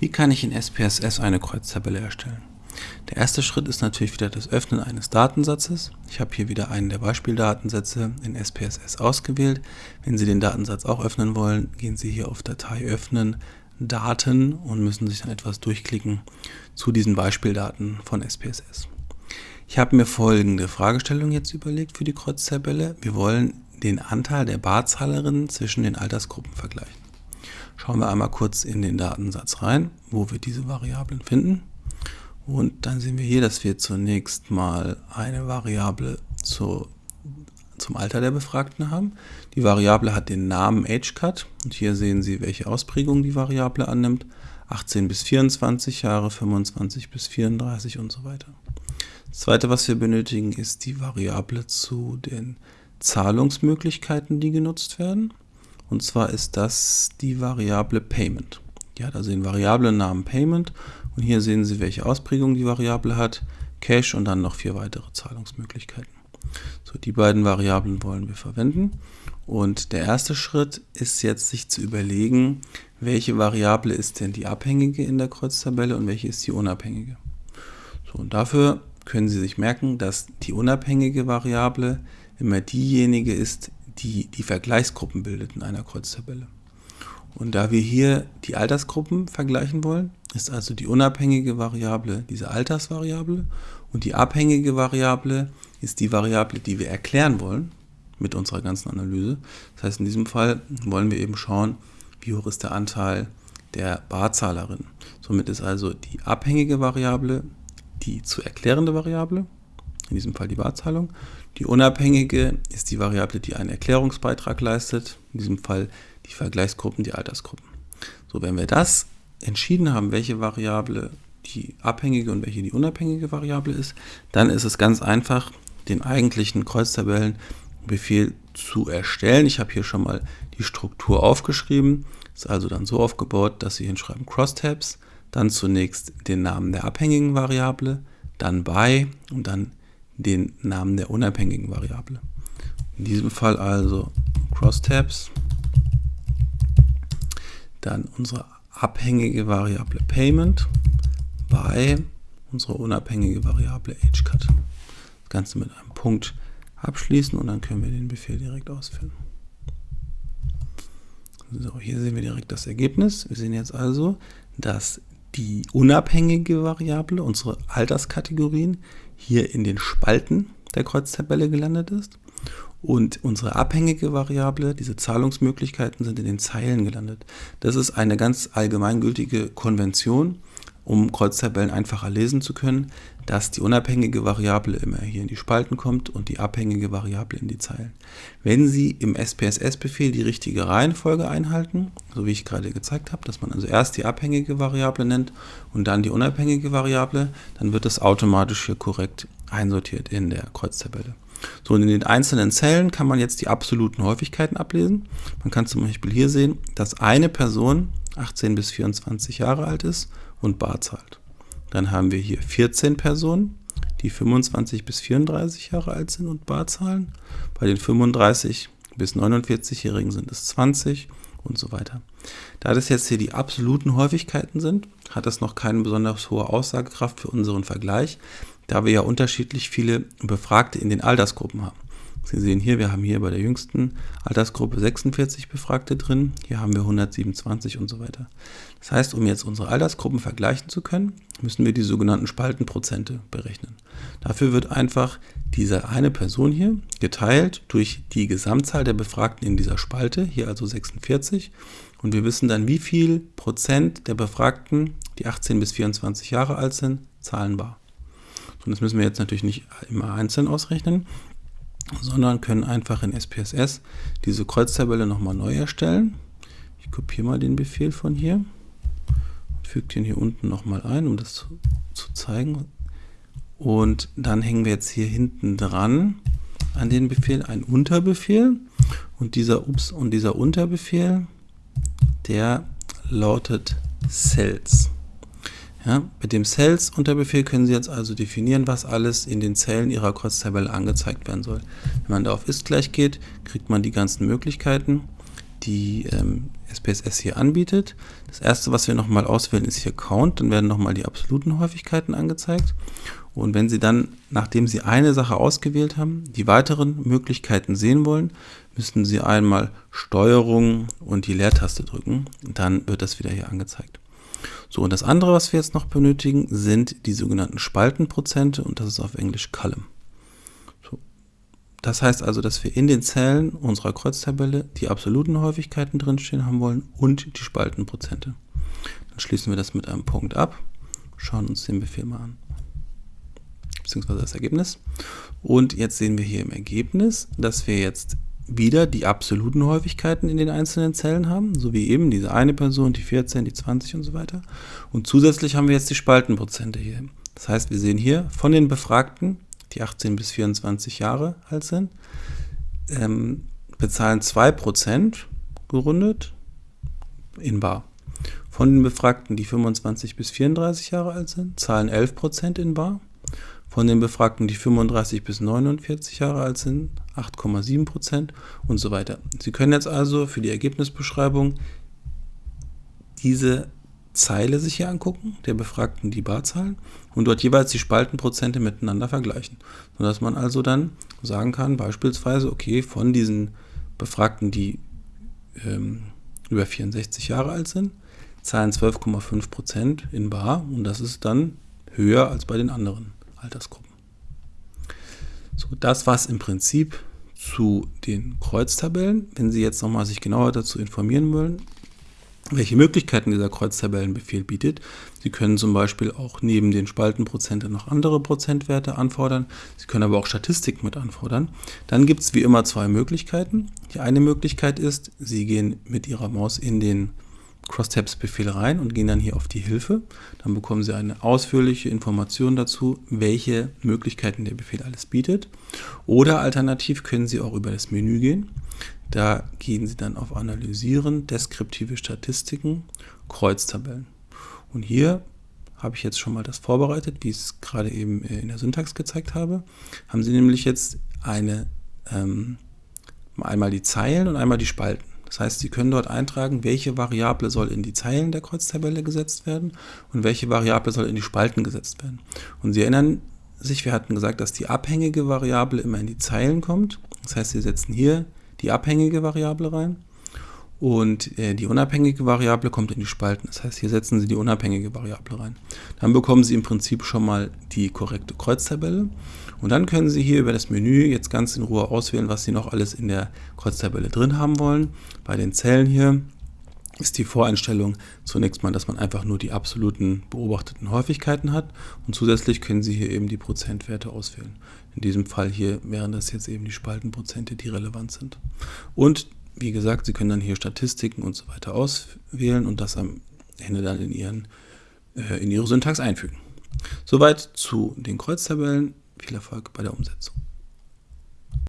Wie kann ich in SPSS eine Kreuztabelle erstellen? Der erste Schritt ist natürlich wieder das Öffnen eines Datensatzes. Ich habe hier wieder einen der Beispieldatensätze in SPSS ausgewählt. Wenn Sie den Datensatz auch öffnen wollen, gehen Sie hier auf Datei öffnen, Daten und müssen sich dann etwas durchklicken zu diesen Beispieldaten von SPSS. Ich habe mir folgende Fragestellung jetzt überlegt für die Kreuztabelle. Wir wollen den Anteil der Barzahlerinnen zwischen den Altersgruppen vergleichen. Schauen wir einmal kurz in den Datensatz rein, wo wir diese Variablen finden. Und dann sehen wir hier, dass wir zunächst mal eine Variable zu, zum Alter der Befragten haben. Die Variable hat den Namen AgeCut und hier sehen Sie, welche Ausprägung die Variable annimmt. 18 bis 24 Jahre, 25 bis 34 und so weiter. Das zweite, was wir benötigen, ist die Variable zu den Zahlungsmöglichkeiten, die genutzt werden. Und zwar ist das die Variable Payment. Die hat also den Variablennamen Payment und hier sehen Sie, welche Ausprägung die Variable hat. Cash und dann noch vier weitere Zahlungsmöglichkeiten. So, die beiden Variablen wollen wir verwenden. Und der erste Schritt ist jetzt, sich zu überlegen, welche Variable ist denn die abhängige in der Kreuztabelle und welche ist die unabhängige. So, und dafür können Sie sich merken, dass die unabhängige Variable immer diejenige ist, die die Vergleichsgruppen bildet in einer Kreuztabelle. Und da wir hier die Altersgruppen vergleichen wollen, ist also die unabhängige Variable diese Altersvariable und die abhängige Variable ist die Variable, die wir erklären wollen mit unserer ganzen Analyse. Das heißt, in diesem Fall wollen wir eben schauen, wie hoch ist der Anteil der Barzahlerin. Somit ist also die abhängige Variable die zu erklärende Variable, in diesem Fall die Barzahlung, die unabhängige ist die Variable, die einen Erklärungsbeitrag leistet, in diesem Fall die Vergleichsgruppen, die Altersgruppen. So, wenn wir das entschieden haben, welche Variable die abhängige und welche die unabhängige Variable ist, dann ist es ganz einfach, den eigentlichen Kreuztabellenbefehl zu erstellen. Ich habe hier schon mal die Struktur aufgeschrieben. Ist also dann so aufgebaut, dass Sie hinschreiben Crosstabs, dann zunächst den Namen der abhängigen Variable, dann by und dann den Namen der unabhängigen Variable. In diesem Fall also Crosstabs, dann unsere abhängige Variable Payment by unsere unabhängige Variable AgeCut. Das Ganze mit einem Punkt abschließen und dann können wir den Befehl direkt ausführen. So, hier sehen wir direkt das Ergebnis. Wir sehen jetzt also, dass die unabhängige Variable, unsere Alterskategorien, hier in den Spalten der Kreuztabelle gelandet ist. Und unsere abhängige Variable, diese Zahlungsmöglichkeiten, sind in den Zeilen gelandet. Das ist eine ganz allgemeingültige Konvention, um Kreuztabellen einfacher lesen zu können, dass die unabhängige Variable immer hier in die Spalten kommt und die abhängige Variable in die Zeilen. Wenn Sie im SPSS-Befehl die richtige Reihenfolge einhalten, so wie ich gerade gezeigt habe, dass man also erst die abhängige Variable nennt und dann die unabhängige Variable, dann wird das automatisch hier korrekt einsortiert in der Kreuztabelle. So, und in den einzelnen Zellen kann man jetzt die absoluten Häufigkeiten ablesen. Man kann zum Beispiel hier sehen, dass eine Person 18 bis 24 Jahre alt ist und bar zahlt. Dann haben wir hier 14 Personen, die 25 bis 34 Jahre alt sind und bar zahlen. Bei den 35 bis 49-Jährigen sind es 20 und so weiter. Da das jetzt hier die absoluten Häufigkeiten sind, hat das noch keine besonders hohe Aussagekraft für unseren Vergleich, da wir ja unterschiedlich viele Befragte in den Altersgruppen haben. Sie sehen hier, wir haben hier bei der jüngsten Altersgruppe 46 Befragte drin, hier haben wir 127 und so weiter. Das heißt, um jetzt unsere Altersgruppen vergleichen zu können, müssen wir die sogenannten Spaltenprozente berechnen. Dafür wird einfach diese eine Person hier geteilt durch die Gesamtzahl der Befragten in dieser Spalte, hier also 46. Und wir wissen dann, wie viel Prozent der Befragten, die 18 bis 24 Jahre alt sind, zahlenbar. Und das müssen wir jetzt natürlich nicht immer einzeln ausrechnen, sondern können einfach in SPSS diese Kreuztabelle nochmal neu erstellen. Ich kopiere mal den Befehl von hier und füge den hier unten nochmal ein, um das zu, zeigen. Und dann hängen wir jetzt hier hinten dran an den Befehl einen Unterbefehl und dieser Ups und dieser Unterbefehl, der lautet Cells. Ja, mit dem Cells-Unterbefehl können Sie jetzt also definieren, was alles in den Zellen Ihrer Kreuztabelle angezeigt werden soll. Wenn man da auf ist gleich geht, kriegt man die ganzen Möglichkeiten. die ähm, SPSS hier anbietet. Das erste, was wir nochmal auswählen, ist hier Count. Dann werden nochmal die absoluten Häufigkeiten angezeigt. Und wenn Sie dann, nachdem Sie eine Sache ausgewählt haben, die weiteren Möglichkeiten sehen wollen, müssen Sie einmal Steuerung und die Leertaste drücken. Dann wird das wieder hier angezeigt. So, und das andere, was wir jetzt noch benötigen, sind die sogenannten Spaltenprozente und das ist auf Englisch Column. So. Das heißt also, dass wir in den Zellen unserer Kreuztabelle die absoluten Häufigkeiten drinstehen haben wollen und die Spaltenprozente. Dann schließen wir das mit einem Punkt ab, schauen uns den Befehl mal an, beziehungsweise das Ergebnis. Und jetzt sehen wir hier im Ergebnis, dass wir jetzt wieder die absoluten Häufigkeiten in den einzelnen Zellen haben, so wie eben diese eine Person, die 14, die 20 und so weiter. Und zusätzlich haben wir jetzt die Spaltenprozente hier. Das heißt, wir sehen hier von den Befragten, die 18 bis 24 Jahre alt sind, ähm, bezahlen 2% gerundet in Bar. Von den Befragten, die 25 bis 34 Jahre alt sind, zahlen 11% in Bar. Von den Befragten, die 35 bis 49 Jahre alt sind, 8,7 Prozent und so weiter. Sie können jetzt also für die Ergebnisbeschreibung diese Zeile sich hier angucken, der Befragten die Barzahlen und dort jeweils die Spaltenprozente miteinander vergleichen, sodass man also dann sagen kann, beispielsweise, okay, von diesen Befragten, die ähm, über 64 Jahre alt sind, zahlen 12,5 Prozent in Bar und das ist dann höher als bei den anderen Altersgruppen. So, das war es im Prinzip zu den Kreuztabellen. Wenn Sie jetzt nochmal sich genauer dazu informieren wollen, welche Möglichkeiten dieser Kreuztabellenbefehl bietet. Sie können zum Beispiel auch neben den Spaltenprozenten noch andere Prozentwerte anfordern. Sie können aber auch Statistiken mit anfordern. Dann gibt es wie immer zwei Möglichkeiten. Die eine Möglichkeit ist, Sie gehen mit Ihrer Maus in den Crosstabs-Befehl rein und gehen dann hier auf die Hilfe. Dann bekommen Sie eine ausführliche Information dazu, welche Möglichkeiten der Befehl alles bietet. Oder alternativ können Sie auch über das Menü gehen. Da gehen Sie dann auf Analysieren, deskriptive Statistiken, Kreuztabellen. Und hier habe ich jetzt schon mal das vorbereitet, wie ich es gerade eben äh, in der Syntax gezeigt habe. Haben Sie nämlich jetzt eine, ähm, einmal die Zeilen und einmal die Spalten. Das heißt, Sie können dort eintragen, welche Variable soll in die Zeilen der Kreuztabelle gesetzt werden und welche Variable soll in die Spalten gesetzt werden. Und Sie erinnern sich, wir hatten gesagt, dass die abhängige Variable immer in die Zeilen kommt. Das heißt, Sie setzen hier die abhängige Variable rein und äh, die unabhängige Variable kommt in die Spalten. Das heißt, hier setzen Sie die unabhängige Variable rein. Dann bekommen Sie im Prinzip schon mal die korrekte Kreuztabelle. Und dann können Sie hier über das Menü jetzt ganz in Ruhe auswählen, was Sie noch alles in der Kreuztabelle drin haben wollen. Bei den Zellen hier ist die Voreinstellung zunächst mal, dass man einfach nur die absoluten beobachteten Häufigkeiten hat und zusätzlich können Sie hier eben die Prozentwerte auswählen. In diesem Fall hier wären das jetzt eben die Spaltenprozente, die relevant sind. Und wie gesagt, Sie können dann hier Statistiken und so weiter auswählen und das am Ende dann in, Ihren, äh, in Ihre Syntax einfügen. Soweit zu den Kreuztabellen. Viel Erfolg bei der Umsetzung.